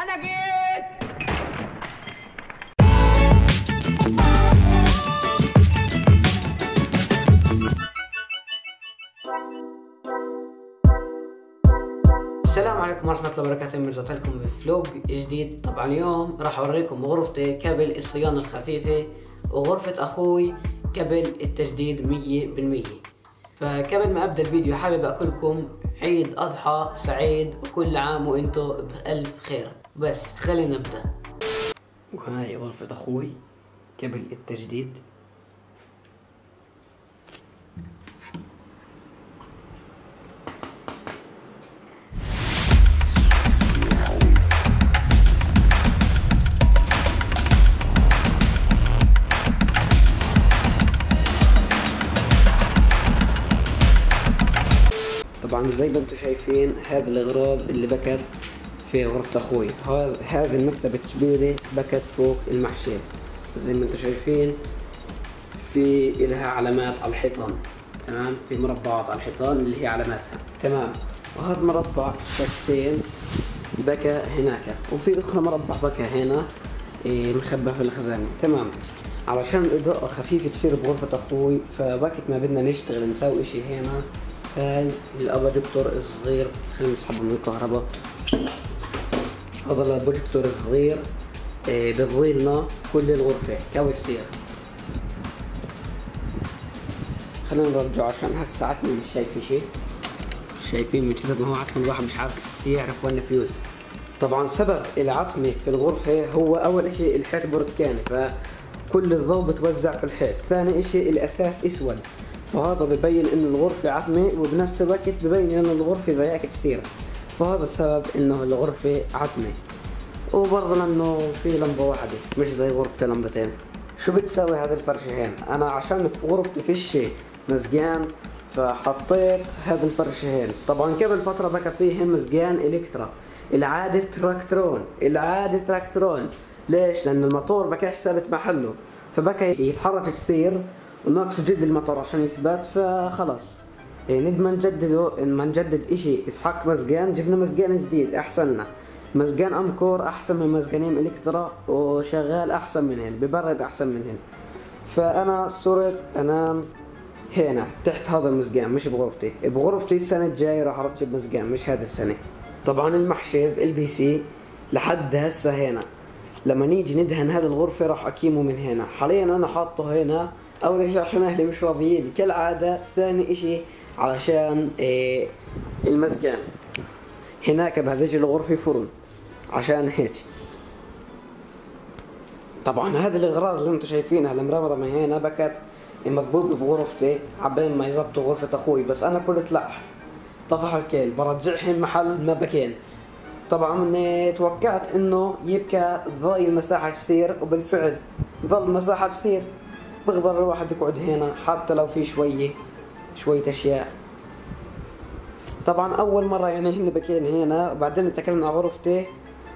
أنا جيت! السلام عليكم ورحمة الله وبركاته رجعت لكم بفلوج جديد. طبعا اليوم راح أوريكم غرفتي قبل الصيانة الخفيفة وغرفة أخوي قبل التجديد مية بالمية. فقبل ما أبدأ الفيديو حابب أقول لكم عيد أضحى سعيد وكل عام وأنتم بألف خير. بس خلينا نبدأ. وهاي غرفة أخوي قبل التجديد. طبعا زي ما أنتم شايفين هذه الأغراض اللي بكت في غرفة هذا هذه المكتبة الكبيرة بكت فوق المحشية زي ما أنتم شايفين في لها علامات على الحيطان تمام؟ في مربعات على الحيطان اللي هي علاماتها. تمام. وهذا مربع شكتين بكى هناك. وفي أخرى مربع بكى هنا إيه، مخبى في الخزانة. تمام. علشان الإضاءة خفيفة تصير بغرفة أخوي فوقت ما بدنا نشتغل نسوي إشي هنا. هاي الأباجكتور الصغير خلينا نسحبه من الكهرباء. هذا الأباجكتور الصغير إيه، بضوي لنا كل الغرفة قوي كثير خلينا نرجعه عشان هسه عتمة مش شايف شيء. شايفين من كثر ما هو عتمة الواحد مش عارف يعرف وين فيوز طبعا سبب العتمة في الغرفة هو أول إشي الحيط برتكاني فكل الضوء بتوزع في الحيط. ثاني إشي الأثاث أسود. فهذا ببين إنه الغرفة عتمة وبنفس الوقت ببين إنه الغرفة ضياك كثير فهذا السبب إنه الغرفة عتمة. وبرضه لأنه في لمبة واحدة مش زي غرفتي لمبتين شو بتساوي هذه هين؟ أنا عشان في غرفتي فيش مزقان فحطيت هذا هين طبعا قبل فترة بكى فيه مزقان إلكترا. العادة تراكترون العادة تراكترون. ليش؟ لأن الموتور بكاش ثابت محله. فبكى يتحرك كثير وناقص جد الموتور عشان يثبت فخلص إيه بدل ما نجدده ما نجدد إشي في حق مزقان جبنا مزقان جديد احسن لنا مزقان Amcor أحسن من مزقانين Electra وشغال أحسن من هن ببرد أحسن من هن. فأنا صرت أنام هنا تحت هذا المزقان مش بغرفتي. بغرفتي السنة الجاية راح اركب مزقان مش هذه السنة. طبعا المحشي في ال PC لحد هسه هنا. لما نيجي ندهن هذه الغرفة راح اقيمه من هنا. حاليا أنا حاطه هنا اول شيء عشان أهلي مش راضيين. كالعادة ثاني إشي علشان إيه المزقان هناك بهذيك الغرفة فرن عشان هيك. طبعا هذه الإغراض اللي أنتم شايفينها المرمرمة هنا بكت مضبوط بغرفتي عبين ما يزبطوا غرفة أخوي بس أنا قلت لا. طفح الكيل برجعهم محل ما بكين طبعا توقعت إنه يبكى ضاي المساحة كثير وبالفعل ظل المساحة كثير. بقدر الواحد يقعد هنا حتى لو في شوية. شوية أشياء. طبعا أول مرة يعني هن بكين هنا وبعدين اتكلنا على غرفتي.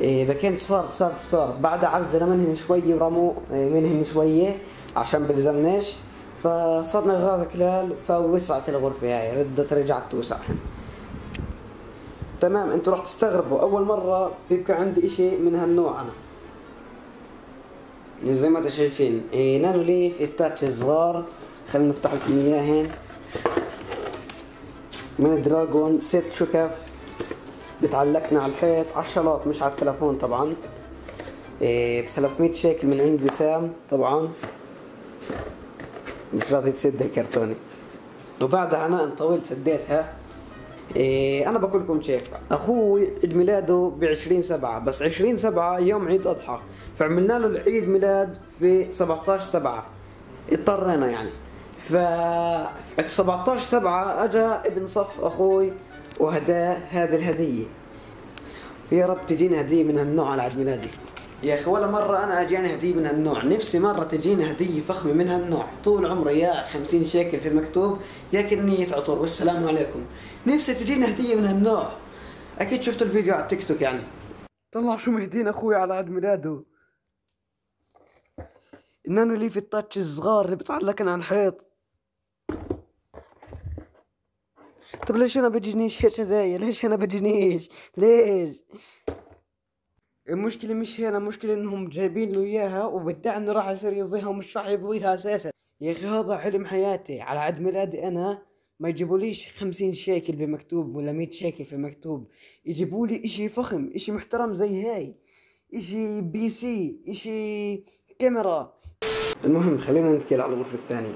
إيه بكين صار صار صار. بعد عزل منهن شوية ورموا إيه منهن شوية عشان بلزمناش. فصرنا غاز كلال فوسعت الغرفة هاي. ردت رجعت توسع. تمام أنتوا راح تستغربوا. أول مرة بيبقى عندي إشي من هالنوع أنا. زي ما أنتم شايفين. إيه نانو ليف التاتش صغار. خلينا نفتح لكم اياهن من دراجون ست شكف بتعلقنا على الحيط. على الشلاط مش على التلفون طبعا. إيه ب 300 شيكل من عند وسام طبعا. مش راضي تسد الكرتونة. وبعدها عناء طويل سديتها. إيه أنا بقول لكم كيف أخوي عيد ميلاده ب 20 7 بس 20 7 يوم عيد أضحى. فعملنا له العيد ميلاد في 17 7 اضطرينا يعني. ف 17 7 اجى ابن صف أخوي وهداه هذه الهدية يا رب تجيني هدية من هالنوع على عيد ميلادي يا أخي ولا مرة أنا أجاني هدية من هالنوع، نفسي مرة تجيني هدية فخمة من هالنوع، طول عمري يا 50 شيكل في المكتوب يا كنية عطور والسلام عليكم. نفسي تجيني هدية من هالنوع. أكيد شفتوا الفيديو على التيك توك يعني. طلع شو مهدين أخوي على عيد ميلاده. النانو لي في التاتش الصغار اللي بتعلقن عن الحيط. طب ليش أنا بجينيش هيك هدايا؟ ليش أنا بجينيش؟ ليش؟ المشكلة مش هنا المشكلة انهم جايبين له اياها وبالتالي انه راح يصير يضيها ومش راح يضويها أساسا يا أخي هذا حلم حياتي على عيد ميلادي أنا ما يجيبوليش خمسين شيكل بمكتوب ولا مية شيكل في مكتوب يجيبولي اشي فخم اشي محترم زي هاي اشي PC اشي كاميرا المهم خلينا نتكلم على الغرفة الثانية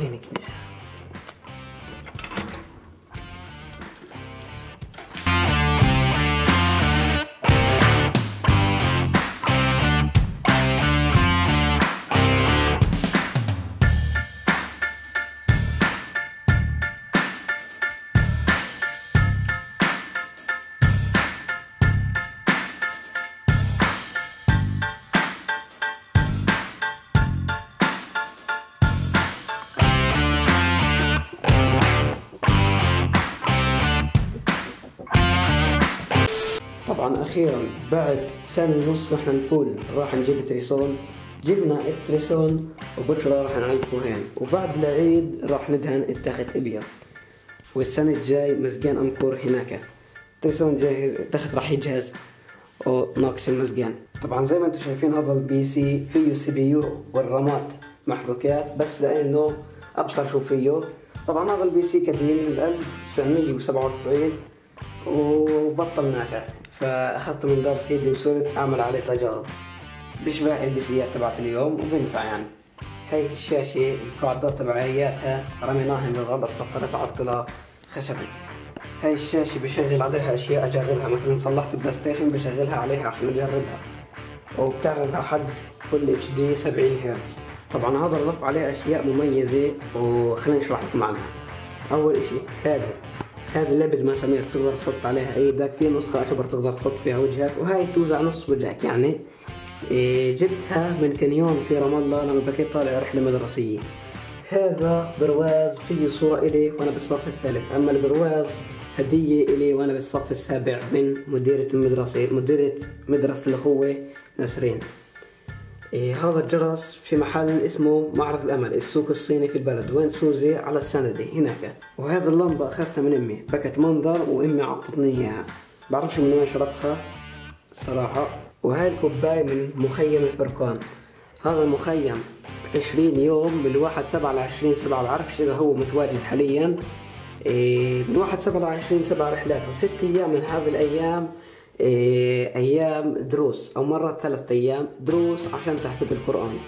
وين كنيسة طبعا أخيرا بعد سنة ونص رح نقول راح نجيب التليفون جبنا التليفون وبكره راح نعلقه هين وبعد العيد راح ندهن التخت أبيض. والسنة الجاي مزقان Amcor هناك. التليفون جاهز التخت راح يجهز. وناقص المزقان. طبعا زي ما أنتم شايفين هذا ال PC فيه CPU والرامات محروكات بس لأنه أبصر شو فيه. طبعا هذا ال PC قديم من 1997 وبطل نافع فاخذته من دار سيدي وصرت أعمل عليه تجارب. بيشبه البيسيات تبعت اليوم وبينفع يعني. هاي الشاشة القاعدات تبعياتها رميناها بالغلط بطلت اعطلها خشبي هاي الشاشة بشغل عليها أشياء اجربها مثلا صلحت PlayStation بشغلها عليها عشان أجربها. وبتعرض حد full HD 70 هرتز. طبعا هذا الرف عليه أشياء مميزة وخلينا نشرح لكم عنها. أول إشي هذا. هذه لعبة مسامير بتقدر تحط عليها إيدك في نسخة أكبر تقدر تحط فيها وجهك وهاي توزع نص وجهك يعني. إيه جبتها من קניון في رام الله لما بكيت طالع رحلة مدرسية. هذا برواز فيه صورة إلي وأنا بالصف الثالث. أما البرواز هدية إلي وأنا بالصف السابع من مديرة المدرسة مديرة مدرسة الأخوة نسرين. هذا الجرس في محل اسمه معرض الأمل السوق الصيني في البلد. وين سوزي؟ على السندي هناك. وهذه اللمبة أخذتها من أمي بكت منظر وأمي عطتني إياها. بعرفش من وين شرتها؟ الصراحة وهاي الكوباية من مخيم الفرقان. هذا المخيم عشرين يوم من واحد سبعة لعشرين سبعة. بعرفش إذا هو متواجد حاليا. إيه من واحد سبعة لعشرين سبعة رحلات وست أيام من هذه الأيام إيه أيام دروس أو مرة ثلاثة أيام دروس عشان تحفظ القرآن.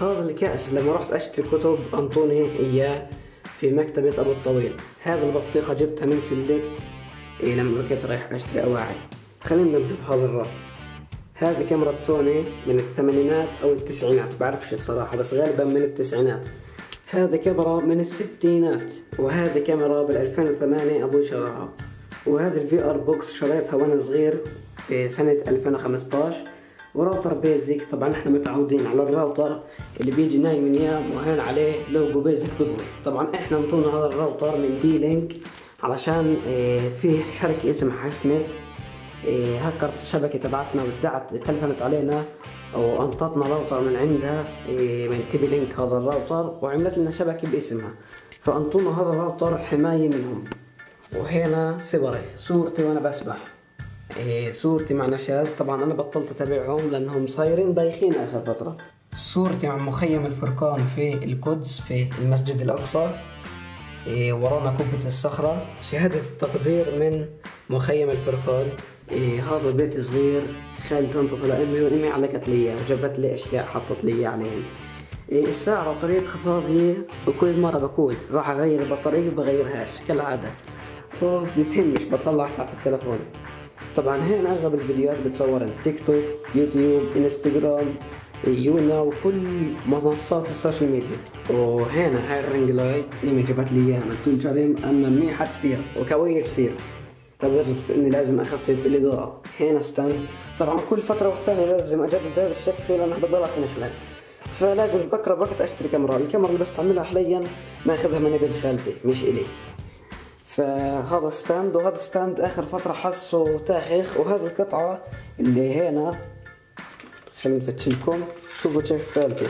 هذا الكأس لما رحت أشتري كتب انطوني إياه في مكتبة أبو الطويل. هذا البطيخة جبتها من Select. إيه لما كنت رايح أشتري أواعي. خلينا نبدأ بهذا الرف. هذه كاميرا سوني من الثمانينات أو التسعينات. بعرفش الصراحة بس غالبا من التسعينات. هذه كاميرا من الستينات وهذه كاميرا بال 2008 أبوي شراها وهذه ال VR box شريتها وأنا صغير في سنة 2015 و router Bezeq طبعا إحنا متعودين على الراوتر اللي بيجي نايم نيام وهين عليه logo Bezeq بضوي طبعا إحنا انطونا هذا الراوتر من D-Link علشان آه في شركة اسمها حسنت آه هكرت الشبكة تبعتنا ودعت تلفنت علينا وأنطتنا راوتر من عندها آه من TP-Link هذا الراوتر وعملت لنا شبكة باسمها. فأنطونا هذا الراوتر حماية منهم. وهنا صوري. صورتي وأنا بسبح. إيه صورتي مع نشاز. طبعا أنا بطلت أتابعهم لأنهم صايرين بايخين آخر فترة. صورتي مع مخيم الفرقان في القدس في المسجد الأقصى. إيه ورانا قبة الصخرة. شهادة التقدير من مخيم الفرقان. إيه هذا بيت صغير. خالي تنطط لأمي وأمي علقت لي وجابت لي أشياء حطت لي عليهن إيه الساعة بطارية خفاضية وكل مرة بقول راح أغير البطارية وبغيرهاش كالعادة. وبتهمش بطلع ساعة التلفون طبعا هنا أغلب الفيديوهات بتصورن تيك توك يوتيوب إنستغرام يونا وكل منصات ال social media. وهنا هاي ال ring light ايمي جابت لي إياها من طول جريم أما منيحة كثير وقوية كثير. لدرجة إني لازم أخفف الإضاءة. هنا stand طبعا كل فترة والثانية لازم أجدد هذا الشكل لانها بتضلها تنخلع فلازم بقرب وقت أشتري كاميرا. الكاميرا اللي بستعملها حاليا ماخذها من ابن خالتي مش إلي. فهذا stand وهذا stand آخر فترة حسه تاخخ وهذه القطعة اللي هنا. خلينا نفتش لكم شوفوا كيف فالتي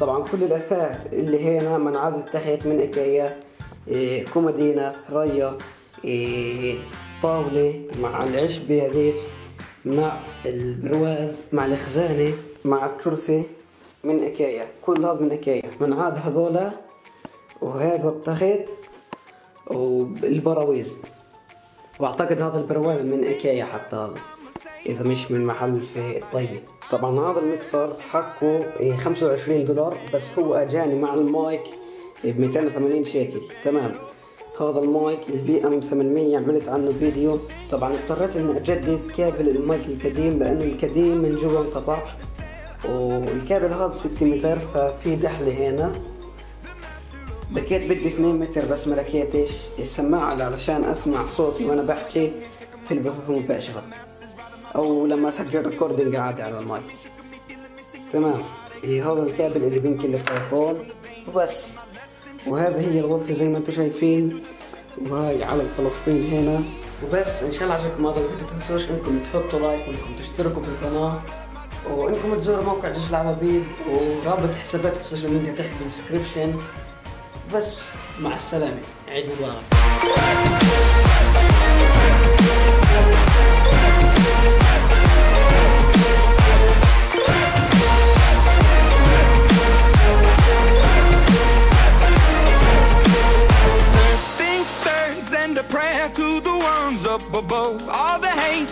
طبعا كل الأثاث اللي هنا من عدد تخيت من ايكيا إيه كومودينا ثريا إيه الطاولة مع العشبة هذيك مع البرواز مع الخزانة مع الكرسي من ايكيا كل هذا من ايكيا من عاد هذولا وهذا التخت والبراويز. وأعتقد هذا البرواز من إيكيا حتى هذا إذا مش من محل في الطيبة طبعا هذا المكسر حقه 25 دولار بس هو أجاني مع المايك ب 280 شيكل. تمام. هذا المايك ال BM 800 عملت عنه فيديو. طبعا اضطريت إني أجدد كابل المايك القديم لأنه القديم من جوا انقطع والكابل هذا 6 متر ففي دحلة هنا. بكيت بدي 2 متر بس ما لقيتش. السماعة علشان أسمع صوتي وأنا بحكي في البثوث المباشرة أو لما اسجل recording عادي على المايك. تمام. إيه هذا الكابل اللي بينقل التليفون. وبس. وهذه هي الغرفة زي ما أنتم شايفين. وهاي علم فلسطين هنا. وبس. إن شاء الله عجبكم هذا الفيديو. تنسوش إنكم تحطوا like وإنكم تشتركوا في القناة. وإنكم تزوروا موقع جيش العربيد ورابط حسابات ال social media تحت بال description بس. مع السلامة عيد مبارك above all the hate